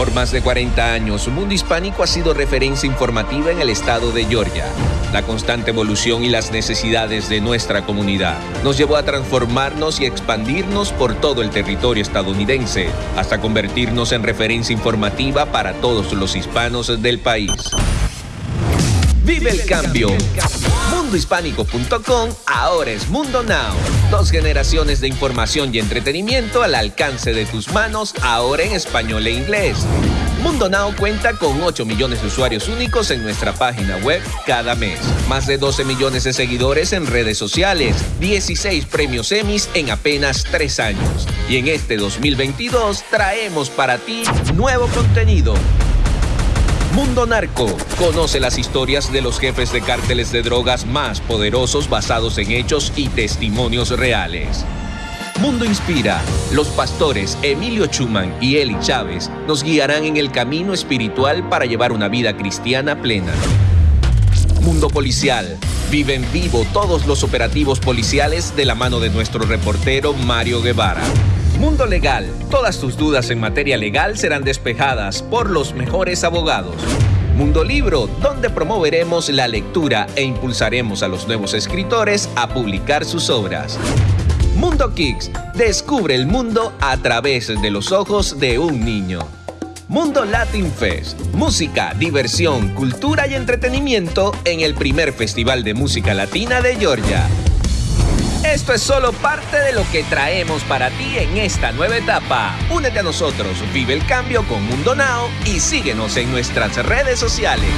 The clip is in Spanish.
Por más de 40 años, Mundo Hispánico ha sido referencia informativa en el estado de Georgia. La constante evolución y las necesidades de nuestra comunidad nos llevó a transformarnos y expandirnos por todo el territorio estadounidense, hasta convertirnos en referencia informativa para todos los hispanos del país. Vive el cambio. Mundohispánico.com ahora es Mundo Now. Dos generaciones de información y entretenimiento al alcance de tus manos, ahora en español e inglés. Mundo Now cuenta con 8 millones de usuarios únicos en nuestra página web cada mes. Más de 12 millones de seguidores en redes sociales. 16 premios Emmys en apenas 3 años. Y en este 2022 traemos para ti nuevo contenido Mundo Narco. Conoce las historias de los jefes de cárteles de drogas más poderosos basados en hechos y testimonios reales. Mundo Inspira. Los pastores Emilio Chuman y Eli Chávez nos guiarán en el camino espiritual para llevar una vida cristiana plena. Mundo Policial. Vive en vivo todos los operativos policiales de la mano de nuestro reportero Mario Guevara. Mundo Legal. Todas tus dudas en materia legal serán despejadas por los mejores abogados. Mundo Libro, donde promoveremos la lectura e impulsaremos a los nuevos escritores a publicar sus obras. Mundo Kicks, descubre el mundo a través de los ojos de un niño. Mundo Latin Fest, música, diversión, cultura y entretenimiento en el primer Festival de Música Latina de Georgia. Esto es solo parte de lo que traemos para ti en esta nueva etapa. Únete a nosotros, vive el cambio con Mundo Now y síguenos en nuestras redes sociales.